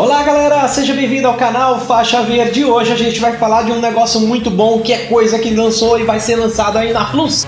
Olá galera, seja bem-vindo ao canal Faixa Verde. Hoje a gente vai falar de um negócio muito bom que é coisa que lançou e vai ser lançado aí na Plus.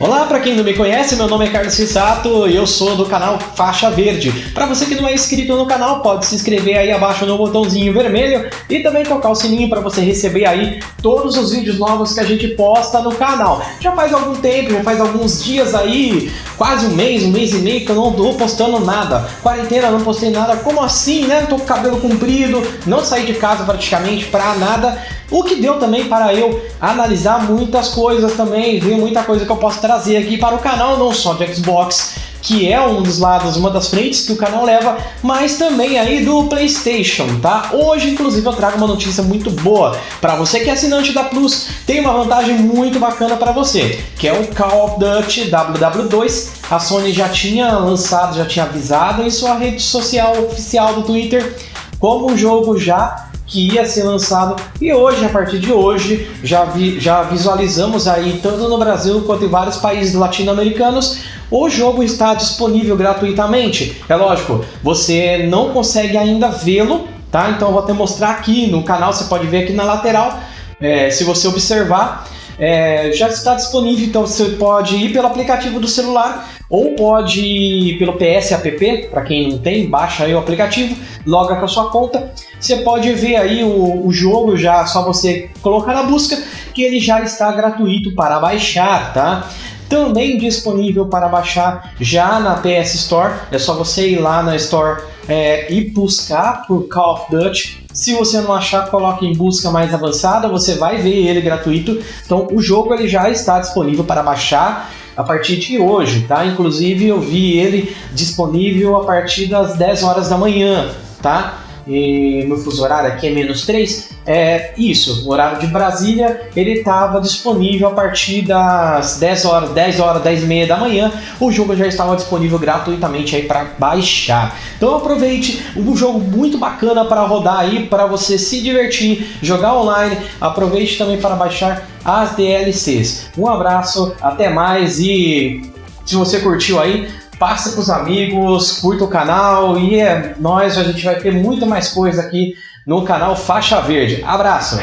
Olá, para quem não me conhece, meu nome é Carlos Fissato e eu sou do canal Faixa Verde. Para você que não é inscrito no canal, pode se inscrever aí abaixo no botãozinho vermelho e também tocar o sininho para você receber aí todos os vídeos novos que a gente posta no canal. Já faz algum tempo, já faz alguns dias aí, quase um mês, um mês e meio que eu não tô postando nada. Quarentena, não postei nada. Como assim, né? Tô com cabelo comprido, não saí de casa praticamente para nada. O que deu também para eu analisar muitas coisas também, ver muita coisa que eu posso trazer aqui para o canal, não só de Xbox, que é um dos lados, uma das frentes que o canal leva, mas também aí do Playstation, tá? Hoje, inclusive, eu trago uma notícia muito boa para você que é assinante da Plus, tem uma vantagem muito bacana para você, que é o Call of Duty WW2. A Sony já tinha lançado, já tinha avisado em sua rede social oficial do Twitter, como o jogo já que ia ser lançado e hoje, a partir de hoje, já, vi, já visualizamos aí, tanto no Brasil quanto em vários países latino-americanos, o jogo está disponível gratuitamente. É lógico, você não consegue ainda vê-lo, tá? Então eu vou até mostrar aqui no canal, você pode ver aqui na lateral, é, se você observar, é, já está disponível, então você pode ir pelo aplicativo do celular ou pode ir pelo PS App, para quem não tem, baixa aí o aplicativo, loga com a sua conta, você pode ver aí o, o jogo já, só você colocar na busca, que ele já está gratuito para baixar, tá? Também disponível para baixar já na PS Store, é só você ir lá na Store é, e buscar por Call of Duty se você não achar, coloque em busca mais avançada, você vai ver ele gratuito. Então o jogo ele já está disponível para baixar a partir de hoje, tá? Inclusive eu vi ele disponível a partir das 10 horas da manhã, tá? E no fuso horário aqui é menos 3, é isso, o horário de Brasília, ele estava disponível a partir das 10 horas, 10 horas, 10 e meia da manhã, o jogo já estava disponível gratuitamente aí para baixar. Então aproveite, um jogo muito bacana para rodar aí, para você se divertir, jogar online, aproveite também para baixar as DLCs. Um abraço, até mais e se você curtiu aí, passe para os amigos, curta o canal e é nós, a gente vai ter muito mais coisa aqui no canal Faixa Verde. Abraço!